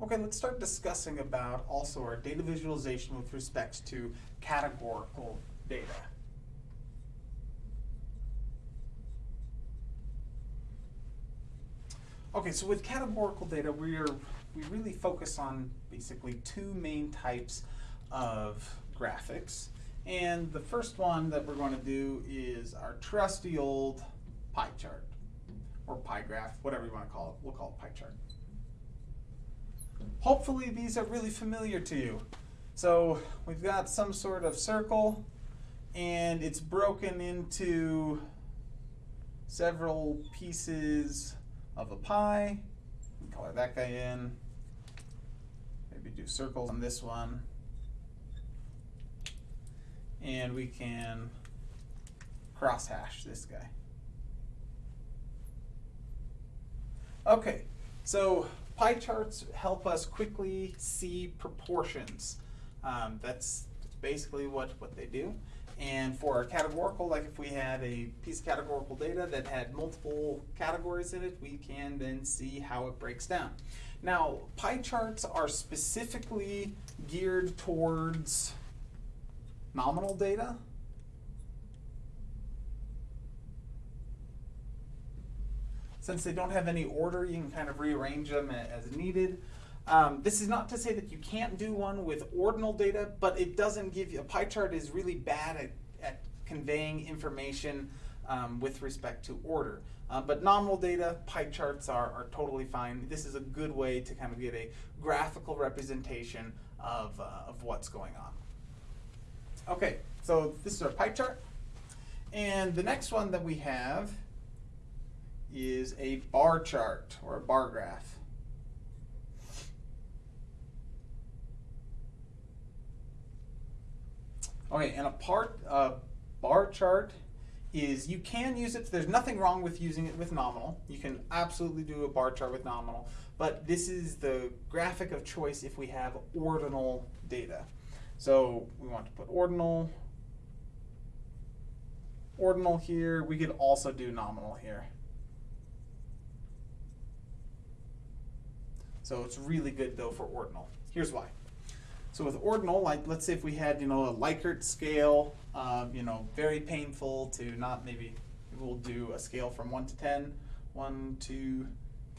Okay, let's start discussing about also our data visualization with respect to categorical data. Okay, so with categorical data, we're we really focus on basically two main types of graphics. And the first one that we're going to do is our trusty old pie chart or pie graph, whatever you want to call it. We'll call it pie chart. Hopefully these are really familiar to you. So we've got some sort of circle and it's broken into several pieces of a pie. Color that guy in. Maybe do circles on this one. And we can cross hash this guy. Okay, so pie charts help us quickly see proportions. Um, that's, that's basically what, what they do. And for our categorical, like if we had a piece of categorical data that had multiple categories in it, we can then see how it breaks down. Now, pie charts are specifically geared towards nominal data. Since they don't have any order, you can kind of rearrange them as needed. Um, this is not to say that you can't do one with ordinal data, but it doesn't give you, a pie chart is really bad at, at conveying information um, with respect to order. Uh, but nominal data, pie charts are, are totally fine. This is a good way to kind of get a graphical representation of, uh, of what's going on. Okay, so this is our pie chart. And the next one that we have is a bar chart or a bar graph. Okay, and a part bar chart is you can use it. There's nothing wrong with using it with nominal. You can absolutely do a bar chart with nominal, but this is the graphic of choice if we have ordinal data. So we want to put ordinal, ordinal here. We could also do nominal here. So it's really good though for ordinal. Here's why. So with ordinal, like let's say if we had, you know, a Likert scale, um, you know, very painful to not maybe, we'll do a scale from one to 10, one, two,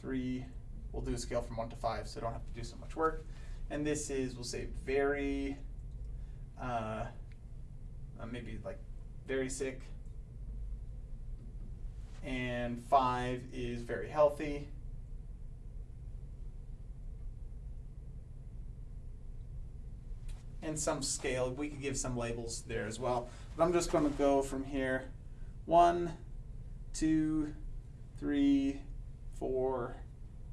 three, we'll do a scale from one to five so don't have to do so much work. And this is, we'll say very, uh, uh, maybe like very sick. And five is very healthy. And some scale. We could give some labels there as well. But I'm just going to go from here. One, two, three, four,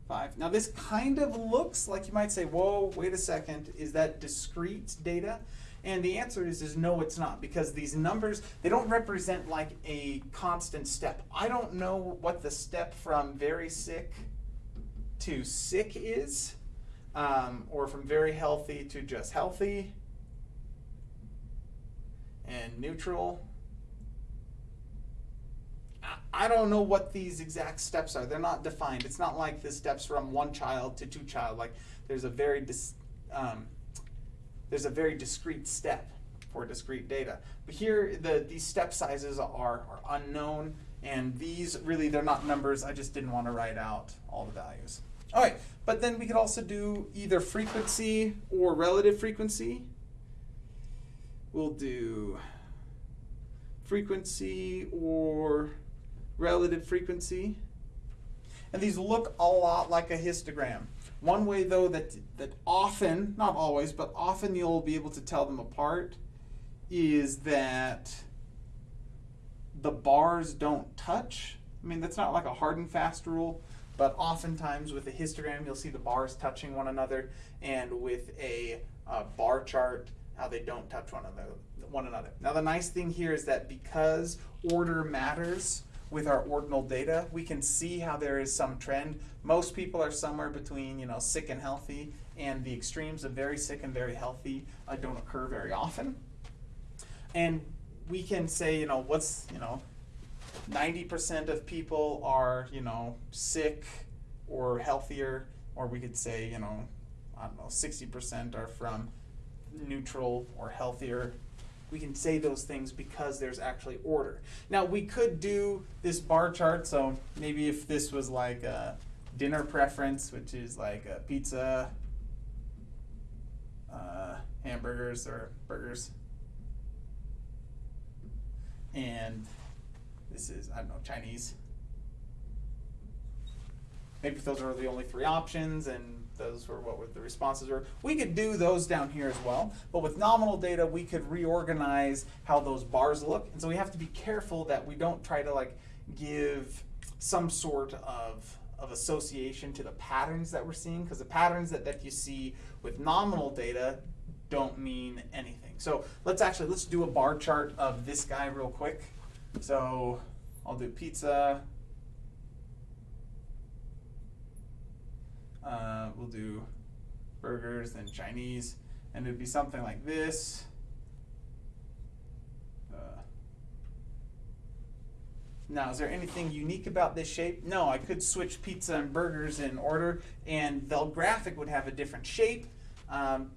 five. Now this kind of looks like you might say, whoa, wait a second, is that discrete data? And the answer is, is no, it's not, because these numbers, they don't represent like a constant step. I don't know what the step from very sick to sick is, um, or from very healthy to just healthy and neutral. I don't know what these exact steps are. They're not defined. It's not like the steps from one child to two child. Like there's a very um, there's a very discrete step for discrete data. But here, the these step sizes are, are unknown, and these really they're not numbers. I just didn't want to write out all the values. All right, but then we could also do either frequency or relative frequency we'll do frequency or relative frequency. And these look a lot like a histogram. One way though that, that often, not always, but often you'll be able to tell them apart is that the bars don't touch. I mean, that's not like a hard and fast rule, but oftentimes with a histogram, you'll see the bars touching one another, and with a bar chart, how they don't touch one another, one another. Now the nice thing here is that because order matters with our ordinal data, we can see how there is some trend. Most people are somewhere between you know sick and healthy, and the extremes of very sick and very healthy uh, don't occur very often. And we can say you know what's you know 90% of people are you know sick or healthier, or we could say you know I don't know, 60% are from neutral or healthier. We can say those things because there's actually order. Now, we could do this bar chart, so maybe if this was like a dinner preference, which is like a pizza, uh, hamburgers or burgers, and this is, I don't know, Chinese. Maybe those are the only three options and those were what were the responses were. We could do those down here as well, but with nominal data, we could reorganize how those bars look. And so we have to be careful that we don't try to like give some sort of, of association to the patterns that we're seeing, because the patterns that, that you see with nominal data don't mean anything. So let's actually, let's do a bar chart of this guy real quick. So I'll do pizza. Uh, we'll do burgers, and Chinese, and it'd be something like this. Uh, now, is there anything unique about this shape? No, I could switch pizza and burgers in order, and the graphic would have a different shape, um,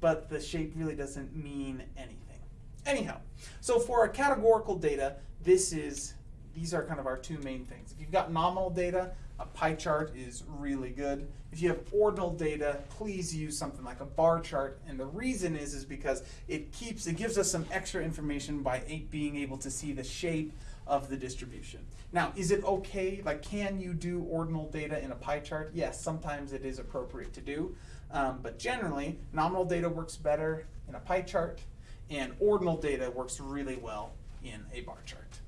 but the shape really doesn't mean anything. Anyhow, so for our categorical data, this is these are kind of our two main things. If you've got nominal data, a pie chart is really good. If you have ordinal data, please use something like a bar chart. And the reason is is because it keeps it gives us some extra information by being able to see the shape of the distribution. Now, is it okay? Like, can you do ordinal data in a pie chart? Yes, sometimes it is appropriate to do. Um, but generally, nominal data works better in a pie chart, and ordinal data works really well in a bar chart.